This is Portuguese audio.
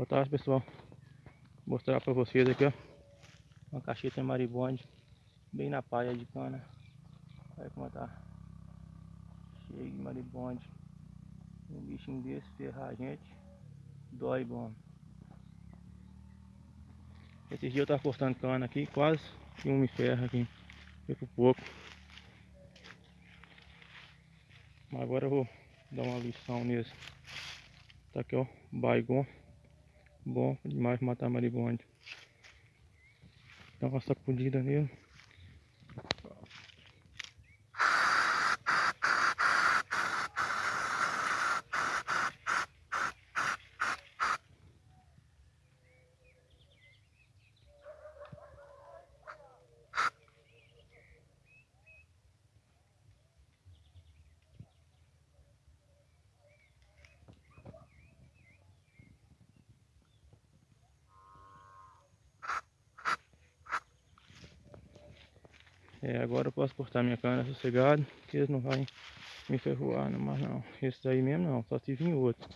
Boa tarde pessoal. Vou mostrar para vocês aqui ó. Uma cacheta maribonde. Bem na paia de cana. Olha como tá. Cheio de maribonde. Um bichinho desse ferrar a gente. Dói bom. Esses dias eu tava cortando cana aqui, quase que um me ferra aqui. Fico pouco. Mas agora eu vou dar uma lição nesse. Tá aqui ó, baigon. Bom demais matar maribonde. Dá uma sacudida nele. É, agora eu posso cortar minha cana sossegado, que eles não vão me ferroar não, mas não. Esse daí mesmo não, só se vir outro.